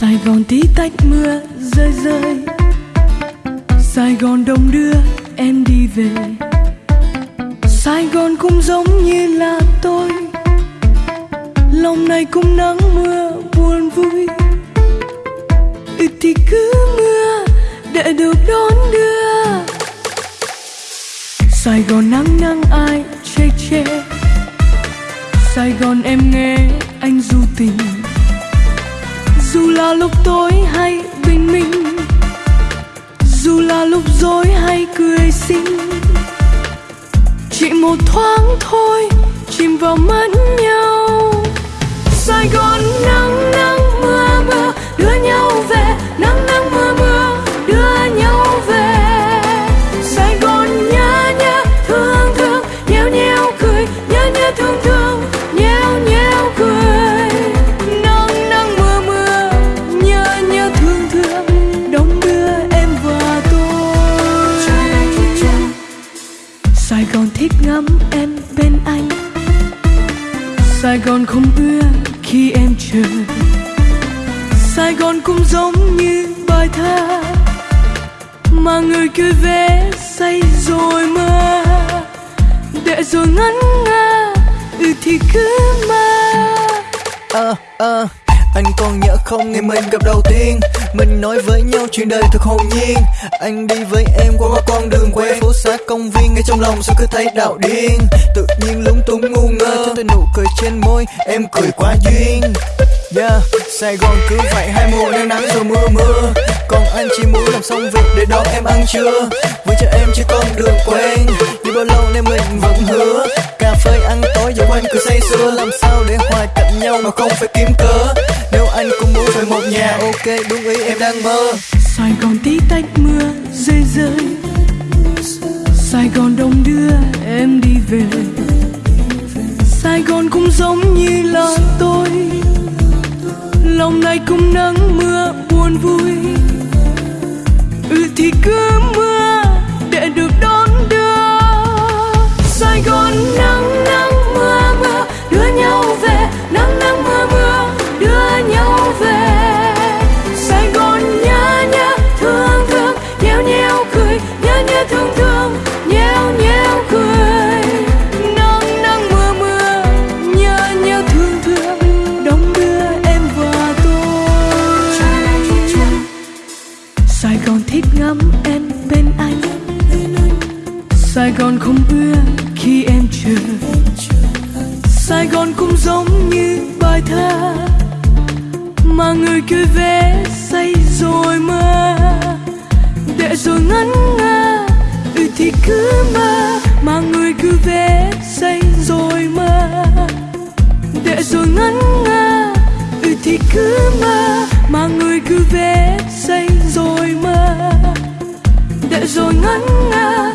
Sài Gòn tí tách mưa, rơi rơi. Sài Gòn đông đưa, em đi về. Sài Gòn cũng giống như là tôi. Lòng này cũng nắng mưa, buồn vui. Ừ thì cứ mưa, để được đón đưa. Sài Gòn nắng nắng ai chê chê Sài Gòn em nghe anh du tình là lúc tối hay bình minh, dù là lúc dối hay cười xinh, chỉ một thoáng thôi chìm vào mắt nhau. Sài Gòn thích ngắm em bên anh. Sài Gòn không ưa khi em chờ. Sài Gòn cũng giống như bài thơ Mà người cười vẽ say rồi mơ. Để rồi ngẩn ngơ Ừ thì cứ mơ. Ờ, ờ, anh còn nhớ không ngày mình gặp đầu tiên. Mình nói với nhau chuyện đời thật hồn nhiên. Anh đi với em qua qua con đường quen Phố xá công viên ngay trong lòng sao cứ thấy đạo điên. Tự nhiên lúng túng ngu ngơ cho tôi nụ cười trên môi em cười quá duyên. Yeah, Sài Gòn cứ vậy hai mùa nắng nắng rồi mưa mưa. Còn anh chỉ muốn làm xong việc để đón em ăn trưa. Với cho em chỉ con đường quen. Như bao lâu nên mình vẫn hứa Cà phê ăn tối giờ quanh cứ say sưa Làm sao nhau mà không phải kiếm cớ. Nếu anh cũng muốn về một nhà, Ok, đúng ý, em đang mơ. Sài Gòn tí tách mưa rơi rơi Sài Gòn đông đưa, em đi về. Sài Gòn cũng giống như là tôi. Lòng này cũng nắng mưa, buồn vui. Ừ thì cứ Sài Gòn không ưa khi em chờ. Sài Gòn cũng giống như bài thơ Mà người cứ vẽ say rồi mơ. Để rồi ngẩn ngơ Ừ thì cứ mơ Mà người cứ vẽ say rồi mơ. Để rồi ngẩn ngơ Ừ thì cứ mơ Mà người cứ vẽ say rồi mơ. Để rồi ngẩn ngơ